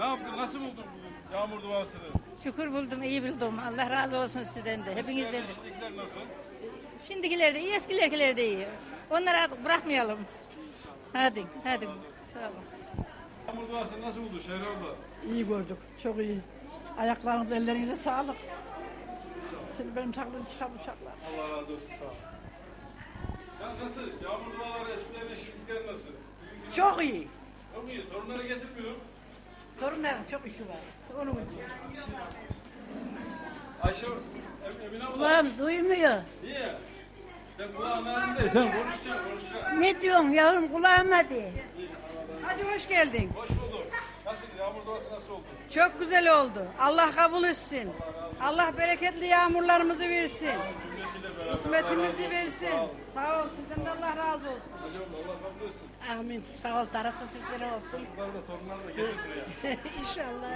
Ne yaptın? Nasıl buldun bugün yağmur duasını? Şükür buldum, iyi buldum. Allah razı olsun sizden de, hepinizden de. Eşlikler nasıl? Şimdikiler de iyi, eskilerkiler de iyi. Onları artık bırakmayalım. Hadi, hadi. Sağ olun. Yağmur duasını nasıl buldun Şehri abla? İyi gördük, çok iyi. Ayaklarınız, ellerinize sağlık. Şimdi benim taklidi çıkarmışaklar. Allah razı olsun sağ ol. Ya nasıl? Yağmur duaları eskilerin eşlikler nasıl? Çok iyi. Çok iyi. Torunları getirmiyor. Torunların çok işi var. Onun için. Ayşe, Em- Emine abla. Kulağım duymuyor. Niye? Ben kulağın ağzında. Sen konuşacaksın, konuşacaksın. Ne diyorsun yavrum kulağıma de. Hadi hoş geldin. Hoş bulduk. Nasıl? Yağmur duası nasıl oldu? Çok güzel oldu. Allah kabul etsin. Allah bereketli yağmurlarımızı versin. Beraber. Kısmetimizi versin. Sağ ol. Sizden de Allah razı olsun. Hocam Allah. Amin. Sağ ol, darası sizlere olsun. Çocuklar da torunlar da getir buraya. İnşallah.